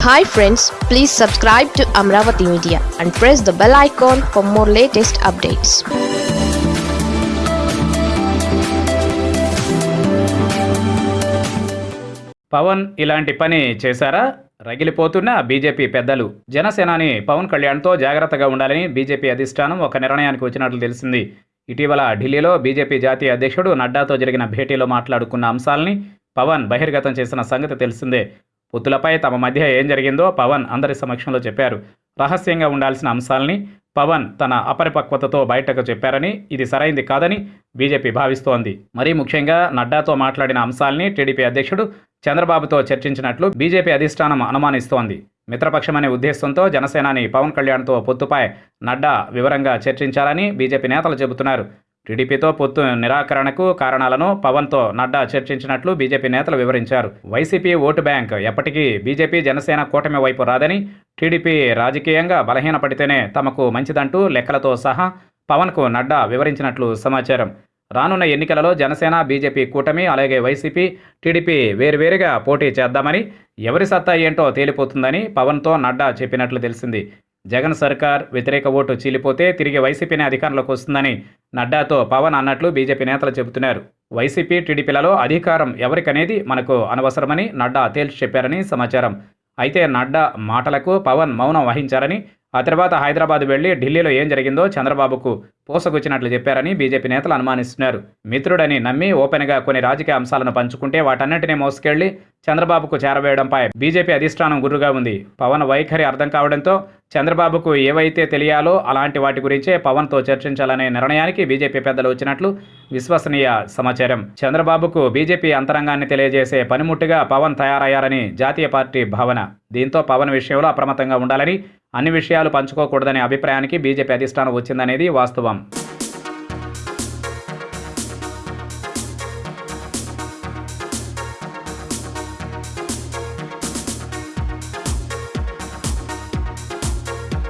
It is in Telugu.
Hi friends please subscribe to Amaravati media and press the bell icon for more latest updates Pawan ఇలాంటి పని చేశారా? రగిలిపోతున్న బీజేపీ పెద్దలు. జనసేనాని పవన్ కళ్యాణ్తో జాగ్రత్తగా ఉండాలని బీజేపీ అధిష్టానం ఒక నిర్ణయానికి వచ్చినట్లు తెలిసింది. ఇటీవల ఢిల్లీలో బీజేపీ జాతీయ అధ్యక్షుడు నడ్డాతో జరిగిన భేటీలో మాట్లాడుకున్న అంశాలని పవన్ బహిర్గతం చేసిన సంగతి తెలిసిందే. పొత్తులపై తమ మధ్య ఏం జరిగిందో పవన్ అందరి సమక్షంలో చెప్పారు. రహస్యంగా ఉండాల్సిన అంశాలని పవన్ తన అపరిపక్వతతో బయటకు చెప్పారని ఇది సరైంది కాదని బీజేపీ భావిస్తోంది. మరీ ముఖ్యంగా నడ్డాతో మాట్లాడిన అంశాల్ని టీడీపీ అధ్యక్షుడు చంద్రబాబుతో చర్చించినట్లు బీజేపీ అధిష్టానం అనుమానిస్తోంది. మిత్రపక్షమనే ఉద్దేశంతో జనసేనాని పవన్ కళ్యాణ్తో పొత్తుపై నడ్డా వివరంగా చర్చించాలని బీజేపీ నేతలు చెబుతున్నారు. టీడీపీతో పొత్తు నిరాకరణకు కారణాలను పవన్తో నడ్డా చర్చించినట్లు బీజేపీ నేతలు వివరించారు. వైసీపీ ఓటు బ్యాంక్ ఎప్పటికీ బీజేపీ జనసేన కూటమి వైపు రాదని టీడీపీ రాజకీయంగా బలహీనపడితేనే తమకు మంచిదంటూ లెక్కలతో సహా పవన్కు నడ్డా వివరించినట్లు సమాచారం. రానున్న ఎన్నికలలో జనసేన బీజేపీ కూటమి అలాగే వైసీపీ టీడీపీ వేరువేరుగా పోటీ చేద్దామని ఎవరి సత్తా ఏంటో తేలిపోతుందని పవన్తో నడ్డా చెప్పినట్లు తెలిసింది. జగన్ సర్కార్ వ్యతిరేక ఓటు చీలిపోతే తిరిగి వైసీపీనే అధికారంలోకి వస్తుందని నడ్డాతో పవన్ అన్నట్లు బీజేపీ నేతలు చెబుతున్నారు. వైసీపీ టీడీపీలలో అధికారం ఎవరికనేది మనకు అనవసరమని నడ్డా తేల్చి చెప్పారని సమాచారం. అయితే నడ్డా మాటలకు పవన్ మౌనం వహించారని ఆ తర్వాత హైదరాబాద్ వెళ్ళి ఢిల్లీలో ఏం జరిగిందో చంద్రబాబుకు పూసగుచ్చినట్లు చెప్పారని బీజేపీ నేతలు అనుమానిస్తున్నారు. మిత్రుడని నమ్మి ఓపెన్గా కొన్ని రాజకీయ అంశాలను పంచుకుంటే వాటన్నింటినీ మోసుకెళ్ళి చంద్రబాబుకు చేరవేయడంపై బీజేపీ అధిష్టానం గుర్రుగా ఉంది. పవన్ వైఖరి అర్థం కావడంతో చంద్రబాబుకు ఏవైతే తెలియాలో అలాంటి వాటి గురించే పవన్తో చర్చించాలనే నిర్ణయానికి బీజేపీ పెద్దలు వచ్చినట్లు విశ్వసనీయ సమాచారం. చంద్రబాబుకు బీజేపీ అంతరంగాన్ని తెలియజేసే పనిముట్టుగా పవన్ తయారయ్యారని జాతీయ పార్టీ భావన. దీంతో పవన్ విషయంలో అప్రమత్తంగా ఉండాలని అన్ని విషయాలు పంచుకోకూడదనే అభిప్రాయానికి బీజేపీ అధిష్టానం వచ్చిందనేది వాస్తవం.